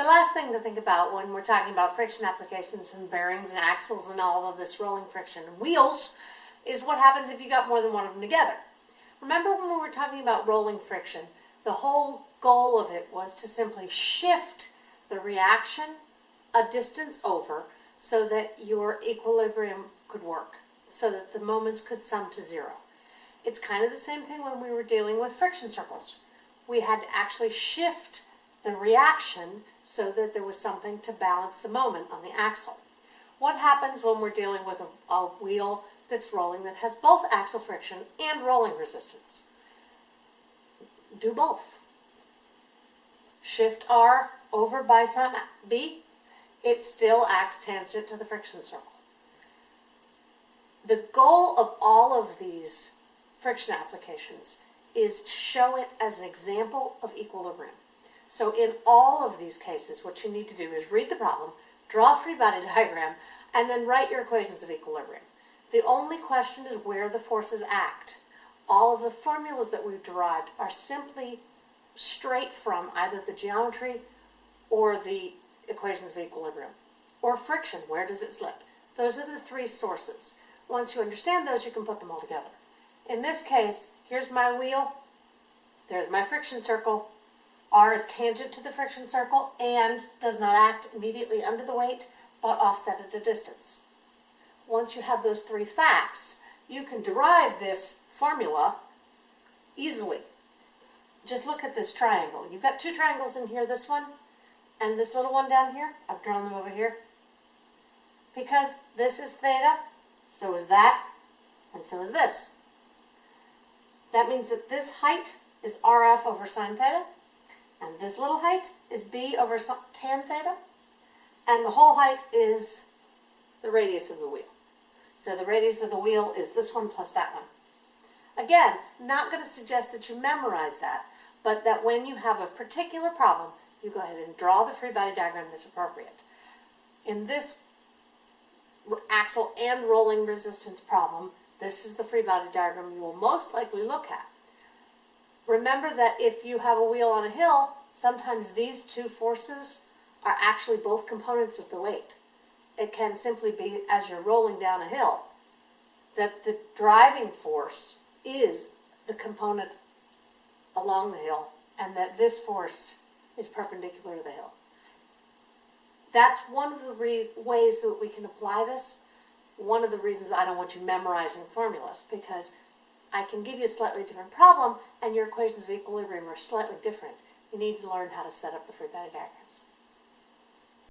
The last thing to think about when we're talking about friction applications and bearings and axles and all of this rolling friction and wheels is what happens if you got more than one of them together. Remember when we were talking about rolling friction, the whole goal of it was to simply shift the reaction a distance over so that your equilibrium could work, so that the moments could sum to zero. It's kind of the same thing when we were dealing with friction circles. We had to actually shift the reaction so that there was something to balance the moment on the axle. What happens when we're dealing with a, a wheel that's rolling that has both axle friction and rolling resistance? Do both. Shift R over by some B, it still acts tangent to the friction circle. The goal of all of these friction applications is to show it as an example of equilibrium. So in all of these cases, what you need to do is read the problem, draw a free body diagram, and then write your equations of equilibrium. The only question is where the forces act. All of the formulas that we've derived are simply straight from either the geometry or the equations of equilibrium. Or friction, where does it slip? Those are the three sources. Once you understand those, you can put them all together. In this case, here's my wheel, there's my friction circle, R is tangent to the friction circle and does not act immediately under the weight, but offset at a distance. Once you have those three facts, you can derive this formula easily. Just look at this triangle. You've got two triangles in here, this one and this little one down here. I've drawn them over here. Because this is theta, so is that, and so is this. That means that this height is RF over sine theta, and this little height is b over tan theta. And the whole height is the radius of the wheel. So the radius of the wheel is this one plus that one. Again, not going to suggest that you memorize that, but that when you have a particular problem, you go ahead and draw the free body diagram that's appropriate. In this axle and rolling resistance problem, this is the free body diagram you will most likely look at. Remember that if you have a wheel on a hill, sometimes these two forces are actually both components of the weight. It can simply be as you're rolling down a hill that the driving force is the component along the hill and that this force is perpendicular to the hill. That's one of the ways that we can apply this. One of the reasons I don't want you memorizing formulas because I can give you a slightly different problem and your equations of equilibrium are slightly different. You need to learn how to set up the free body diagrams.